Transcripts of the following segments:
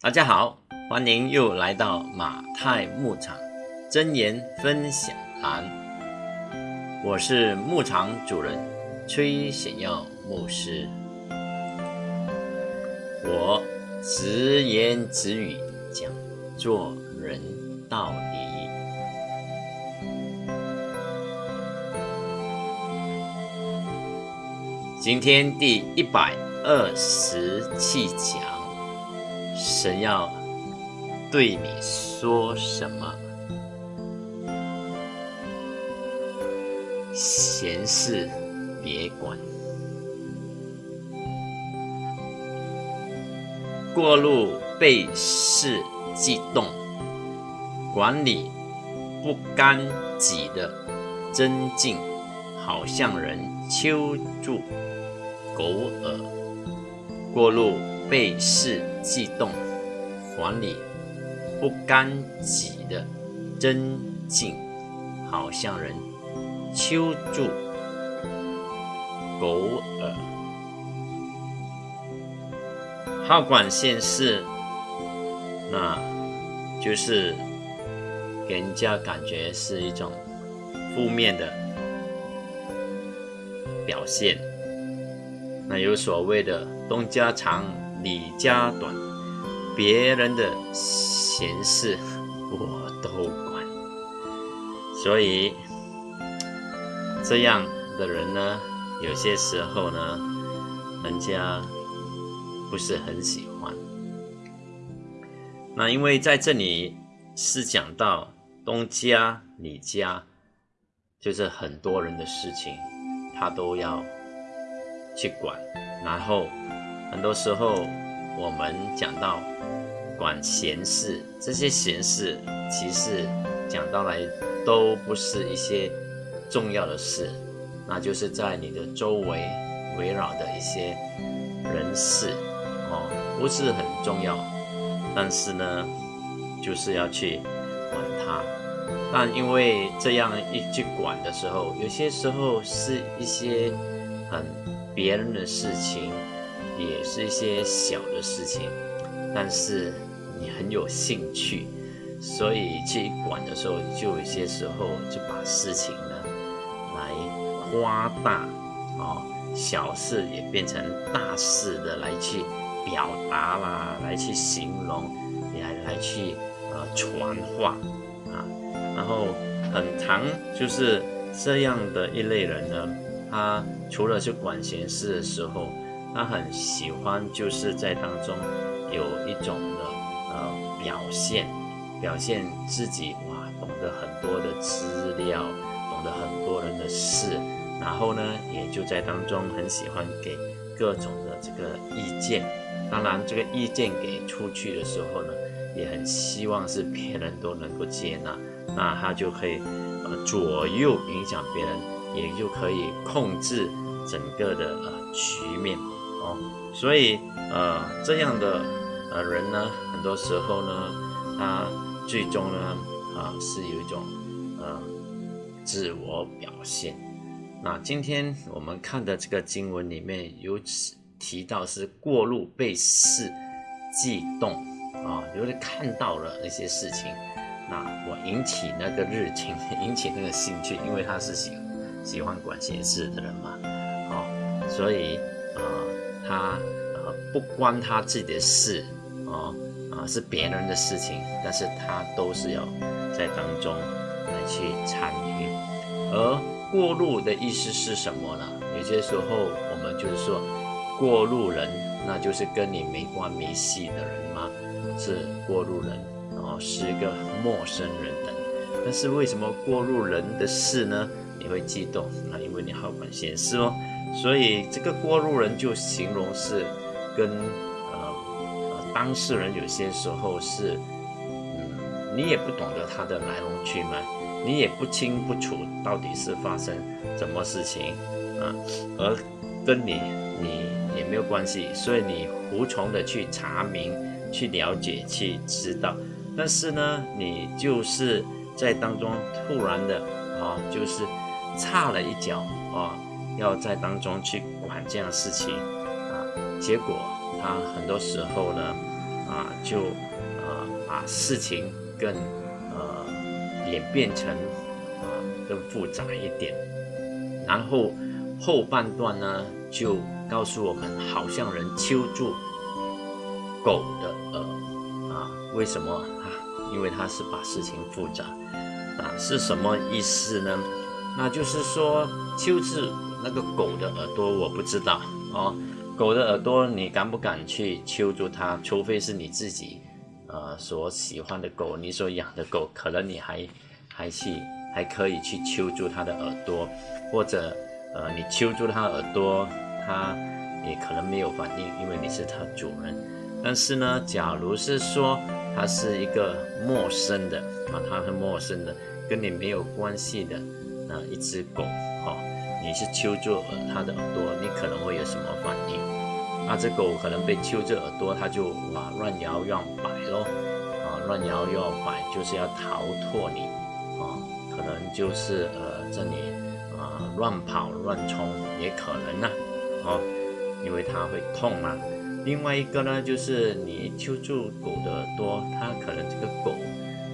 大家好，欢迎又来到马太牧场真言分享栏。我是牧场主人崔显耀牧师，我直言直语讲做人道理。今天第一百二十七讲，神要对你说什么？闲事别管，过路被事激动，管理不干己的真境，好像人求助。狗耳，过路被事悸动，还理不干己的真境，好像人揪住狗耳，好管闲事，那就是给人家感觉是一种负面的表现。那有所谓的东家长李家短，别人的闲事我都管，所以这样的人呢，有些时候呢，人家不是很喜欢。那因为在这里是讲到东家李家，就是很多人的事情，他都要。去管，然后很多时候我们讲到管闲事，这些闲事其实讲到来都不是一些重要的事，那就是在你的周围围绕的一些人事哦，不是很重要，但是呢，就是要去管它。但因为这样一去管的时候，有些时候是一些很。别人的事情，也是一些小的事情，但是你很有兴趣，所以去管的时候，就有些时候就把事情呢来夸大，哦，小事也变成大事的来去表达啦，来去形容，来来去呃传话啊，然后很长就是这样的一类人呢。他除了去管闲事的时候，他很喜欢就是在当中有一种的表现，表现自己哇懂得很多的资料，懂得很多人的事，然后呢也就在当中很喜欢给各种的这个意见。当然这个意见给出去的时候呢，也很希望是别人都能够接纳，那他就可以呃左右影响别人。也就可以控制整个的呃局面哦，所以呃这样的呃人呢，很多时候呢，他最终呢啊是有一种呃自我表现。那今天我们看的这个经文里面有提到是过路被事悸动啊，有的看到了那些事情，那我引起那个热情，引起那个兴趣，因为他是喜。喜欢管闲事的人嘛，哦，所以啊，他呃不关他自己的事，哦啊是别人的事情，但是他都是要在当中来去参与。而过路的意思是什么呢？有些时候我们就是说过路人，那就是跟你没关没系的人吗？是过路人，然后是一个陌生人等。但是为什么过路人的事呢？你会激动，那因为你好管闲事哦，所以这个过路人就形容是跟当事人有些时候是，嗯，你也不懂得他的来龙去脉，你也不清不楚到底是发生什么事情啊，而跟你你也没有关系，所以你无从的去查明、去了解、去知道，但是呢，你就是在当中突然的啊，就是。差了一脚啊，要在当中去管这样事情啊，结果他很多时候呢，啊，就呃把事情更呃演变成啊更复杂一点，然后后半段呢就告诉我们，好像人揪住狗的耳啊，为什么啊？因为他是把事情复杂啊，是什么意思呢？那就是说揪住那个狗的耳朵，我不知道哦。狗的耳朵，你敢不敢去揪住它？除非是你自己，呃，所喜欢的狗，你所养的狗，可能你还还去还可以去揪住它的耳朵，或者，呃，你揪住它耳朵，它也可能没有反应，因为你是它主人。但是呢，假如是说它是一个陌生的啊，它是陌生的，跟你没有关系的啊，一只狗，哈。你是揪住它的耳朵，你可能会有什么反应？那只狗可能被揪住耳朵，它就哇乱摇乱摆咯，啊乱摇乱摆就是要逃脱你，啊可能就是呃这里啊乱跑乱冲也可能呢，哦，因为它会痛嘛。另外一个呢，就是你揪住狗的耳朵，它可能这个狗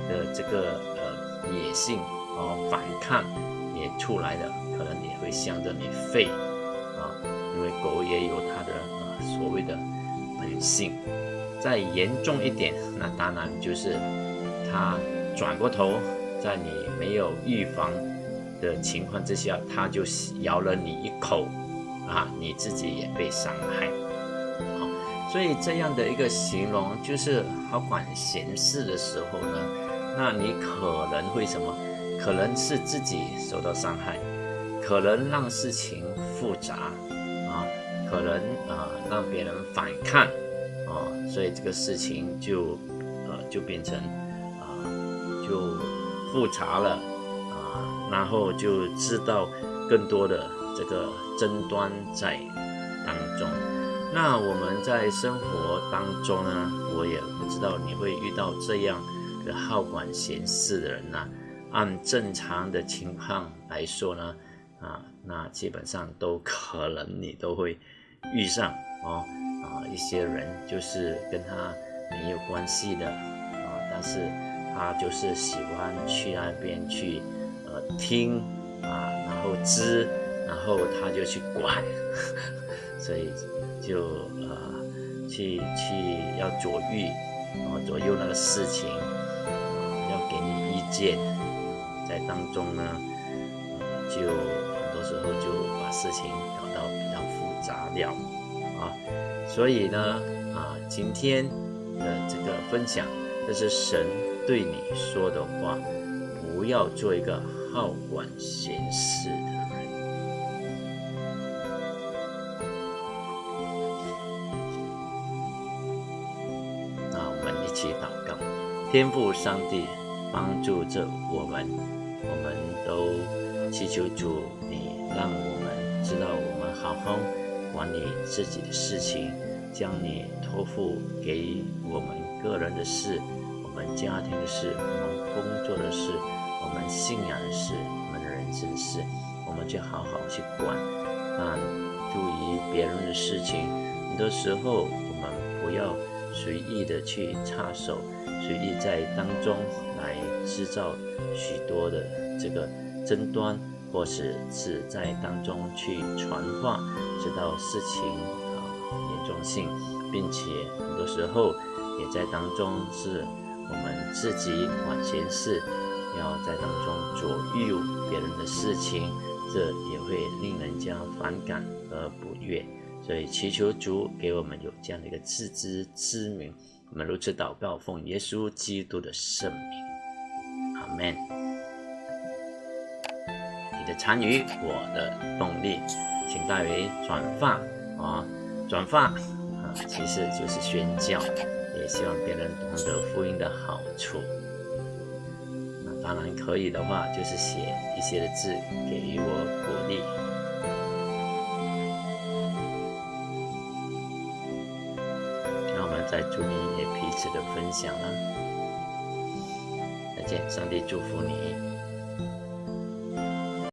的这个呃野性哦反抗也出来的。会向着你吠啊，因为狗也有它的呃所谓的本性。再严重一点，那当然就是它转过头，在你没有预防的情况之下，它就咬了你一口啊，你自己也被伤害。好，所以这样的一个形容，就是好管闲事的时候呢，那你可能会什么？可能是自己受到伤害。可能让事情复杂啊，可能啊让别人反抗啊，所以这个事情就呃就变成啊就复杂了啊，然后就知道更多的这个争端在当中。那我们在生活当中呢，我也不知道你会遇到这样的好管闲事的人呢。按正常的情况来说呢。啊，那基本上都可能你都会遇上哦，啊，一些人就是跟他没有关系的啊，但是他就是喜欢去那边去呃听啊，然后知，然后他就去管，所以就呃去去要左右啊左右那个事情啊，要给你意见，在当中呢就。时候就把事情搞到比较复杂了啊，所以呢啊，今天的这个分享，这是神对你说的话，不要做一个好管闲事的人。那我们一起祷告，天父上帝帮助着我们，我们都祈求主你。让我们知道，我们好好管理自己的事情，将你托付给我们个人的事、我们家庭的事、我们工作的事、我们信仰的事、我们人生的事，我们就好好去管。那注意别人的事情，很多时候我们不要随意的去插手，随意在当中来制造许多的这个争端。或是是在当中去传话，知道事情啊严重性，并且很多时候也在当中是我们自己管闲事，要在当中左右别人的事情，这也会令人家反感和不悦。所以祈求主给我们有这样的一个自知之明。我们如此祷告，奉耶稣基督的圣名，阿门。的参与，我的动力，请代为转发啊，转发啊，其实就是宣教，也希望别人懂得福音的好处。那当然可以的话，就是写一些的字给予我鼓励。那我们在祝你也彼此的分享啦。再见，上帝祝福你。